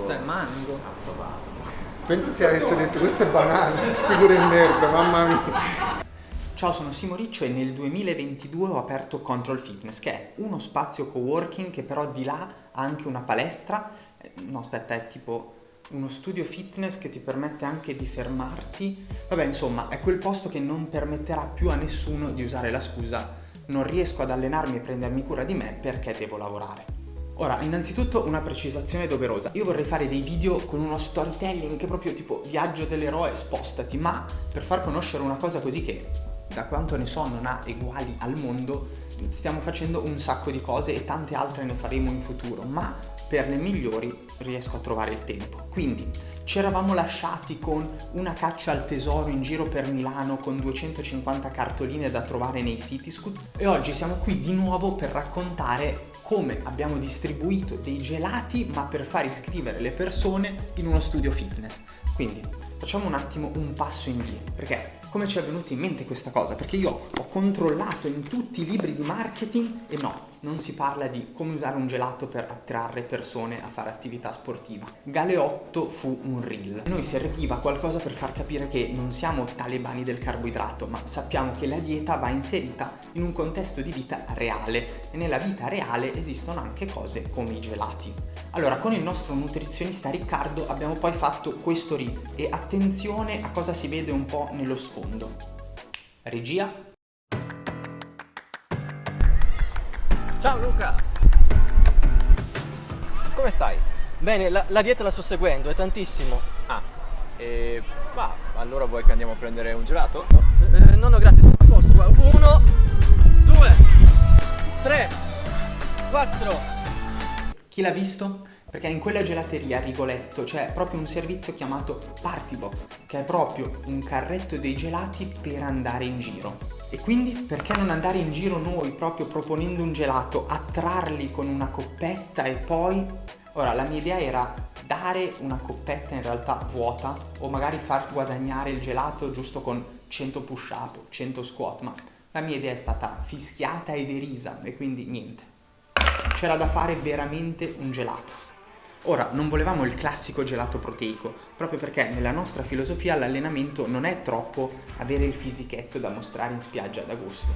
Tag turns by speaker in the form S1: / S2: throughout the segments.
S1: Questo è mango.
S2: Pensa se avesse detto questo è banale, figure di merda, mamma mia.
S1: Ciao, sono Simo Riccio e nel 2022 ho aperto Control Fitness, che è uno spazio coworking che però di là ha anche una palestra. Eh, No, aspetta, è tipo uno studio fitness che ti permette anche di fermarti. Vabbè, insomma, è quel posto che non permetterà più a nessuno di usare la scusa non riesco ad allenarmi e prendermi cura di me perché devo lavorare. Ora, innanzitutto una precisazione doverosa. Io vorrei fare dei video con uno storytelling che proprio tipo viaggio dell'eroe, spostati, ma per far conoscere una cosa così che da quanto ne so non ha eguali al mondo, stiamo facendo un sacco di cose e tante altre ne faremo in futuro, ma per le migliori riesco a trovare il tempo. Quindi ci eravamo lasciati con una caccia al tesoro in giro per Milano con 250 cartoline da trovare nei Cityscoot e oggi siamo qui di nuovo per raccontare come abbiamo distribuito dei gelati ma per far iscrivere le persone in uno studio fitness. Quindi facciamo un attimo un passo indietro perché come ci è venuta in mente questa cosa? Perché io ho controllato in tutti i libri di marketing e no, non si parla di come usare un gelato per attrarre persone a fare attività sportiva. Galeotto fu un reel. Noi serviva qualcosa per far capire che non siamo talebani del carboidrato, ma sappiamo che la dieta va inserita in un contesto di vita reale e nella vita reale esistono anche cose come i gelati. Allora, con il nostro nutrizionista Riccardo abbiamo poi fatto questo reel e attenzione a cosa si vede un po' nello sfondo. Regia,
S3: Ciao Luca! Come stai?
S4: Bene, la, la dieta la sto seguendo, è tantissimo.
S3: Ah, e... va, allora vuoi che andiamo a prendere un gelato?
S4: Eh, no, no, grazie, sono a posto. Uno, due, tre, quattro.
S1: Chi l'ha visto? Perché in quella gelateria a Rigoletto c'è proprio un servizio chiamato Party Box, che è proprio un carretto dei gelati per andare in giro. E quindi perché non andare in giro noi proprio proponendo un gelato, attrarli con una coppetta e poi... Ora, la mia idea era dare una coppetta in realtà vuota o magari far guadagnare il gelato giusto con 100 push up, 100 squat, ma la mia idea è stata fischiata e derisa e quindi niente. C'era da fare veramente un gelato. Ora, non volevamo il classico gelato proteico, proprio perché nella nostra filosofia l'allenamento non è troppo avere il fisichetto da mostrare in spiaggia ad agosto,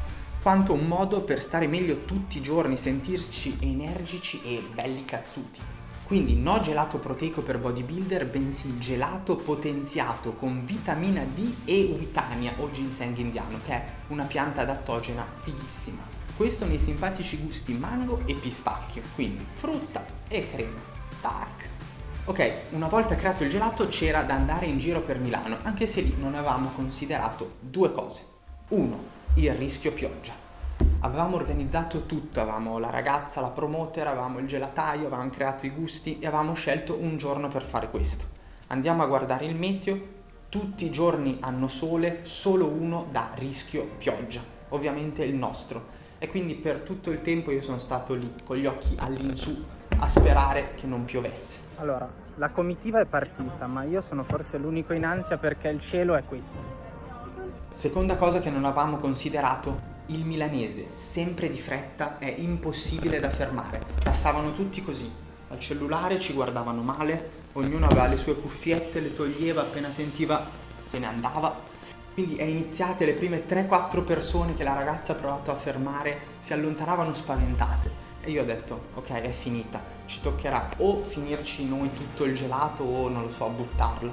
S1: quanto un modo per stare meglio tutti i giorni, sentirci energici e belli cazzuti. Quindi no gelato proteico per bodybuilder, bensì gelato potenziato con vitamina D e uitania o ginseng indiano, che è una pianta adattogena fighissima. Questo nei simpatici gusti mango e pistacchio, quindi frutta e crema. Tac! Ok, una volta creato il gelato c'era da andare in giro per Milano, anche se lì non avevamo considerato due cose. Uno, il rischio pioggia. Avevamo organizzato tutto, avevamo la ragazza, la promoter, avevamo il gelataio, avevamo creato i gusti e avevamo scelto un giorno per fare questo. Andiamo a guardare il meteo, tutti i giorni hanno sole, solo uno da rischio pioggia, ovviamente il nostro. E quindi per tutto il tempo io sono stato lì con gli occhi all'insù a sperare che non piovesse. Allora, la comitiva è partita, ma io sono forse l'unico in ansia perché il cielo è questo. Seconda cosa che non avevamo considerato, il milanese, sempre di fretta, è impossibile da fermare. Passavano tutti così, al cellulare ci guardavano male, ognuno aveva le sue cuffiette, le toglieva appena sentiva, se ne andava. Quindi è iniziate le prime 3-4 persone che la ragazza ha provato a fermare, si allontanavano spaventate. E io ho detto, ok, è finita, ci toccherà o finirci noi tutto il gelato o, non lo so, buttarlo.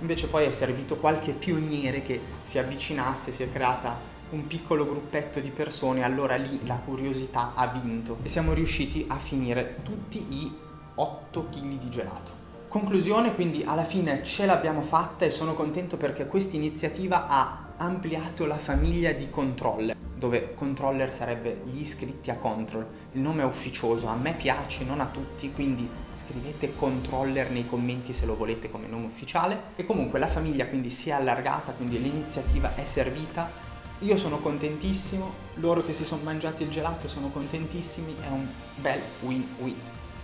S1: Invece poi è servito qualche pioniere che si avvicinasse, si è creata un piccolo gruppetto di persone, allora lì la curiosità ha vinto e siamo riusciti a finire tutti i 8 kg di gelato. Conclusione, quindi alla fine ce l'abbiamo fatta e sono contento perché questa iniziativa ha ampliato la famiglia di Controller, dove Controller sarebbe gli iscritti a Control. Il nome è ufficioso, a me piace, non a tutti, quindi scrivete Controller nei commenti se lo volete come nome ufficiale. E comunque la famiglia quindi si è allargata, quindi l'iniziativa è servita. Io sono contentissimo, loro che si sono mangiati il gelato sono contentissimi, è un bel win-win.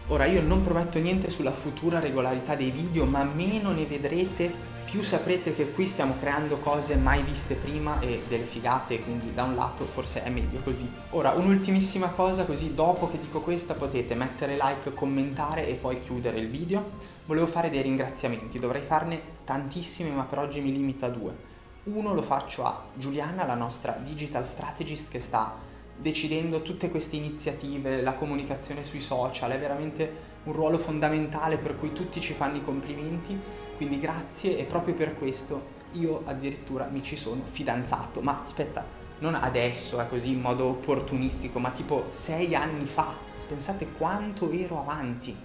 S1: Ora io non prometto niente sulla futura regolarità dei video, ma meno ne vedrete più saprete che qui stiamo creando cose mai viste prima e delle figate, quindi da un lato forse è meglio così. Ora, un'ultimissima cosa, così dopo che dico questa potete mettere like, commentare e poi chiudere il video. Volevo fare dei ringraziamenti, dovrei farne tantissimi ma per oggi mi limito a due. Uno lo faccio a Giuliana, la nostra digital strategist che sta decidendo tutte queste iniziative, la comunicazione sui social, è veramente un ruolo fondamentale per cui tutti ci fanno i complimenti quindi grazie e proprio per questo io addirittura mi ci sono fidanzato. Ma aspetta, non adesso, è così in modo opportunistico, ma tipo sei anni fa. Pensate quanto ero avanti.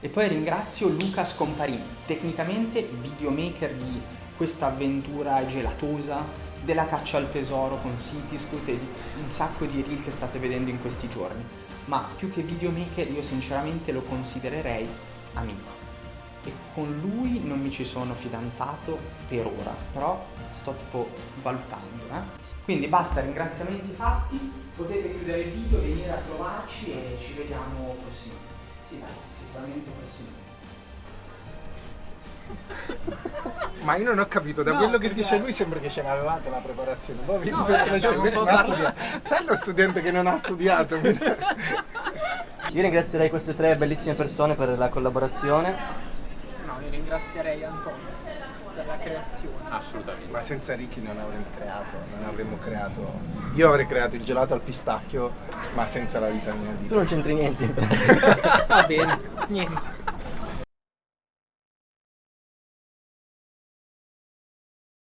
S1: E poi ringrazio Luca Scomparini, tecnicamente videomaker di questa avventura gelatosa, della caccia al tesoro con Cityscoot e di un sacco di reel che state vedendo in questi giorni. Ma più che videomaker io sinceramente lo considererei amico e con lui non mi ci sono fidanzato per ora, però sto tipo valutando. Eh? Quindi basta, ringraziamenti fatti, potete chiudere il video, venire a trovarci e ci vediamo prossimamente. Sì, dai, sicuramente prossimamente.
S2: Ma io non ho capito, da
S1: No,
S2: quello che dice lui sembra che ce l'avevate la preparazione. Vi
S1: No,
S2: perché
S1: eh,
S2: cioè, questo non studiato. Sai lo studente che non ha studiato?
S4: Io ringrazierei queste tre bellissime persone per la collaborazione.
S1: No, io ringrazierei Antonio per la creazione.
S3: Assolutamente.
S2: Ma senza Ricky non avremmo creato, non avremmo creato. Io avrei creato il gelato al pistacchio, ma senza la vitamina D.
S4: Tu non c'entri niente.
S1: Va bene, niente.